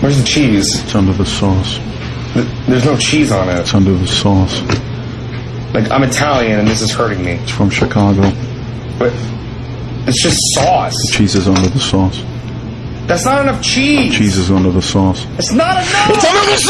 Where's the cheese? It's under the sauce. There's no cheese on it. It's under the sauce. Like, I'm Italian and this is hurting me. It's from Chicago. But it's just sauce. The Cheese is under the sauce. That's not enough cheese. Cheese is under the sauce. It's not enough. under the sauce!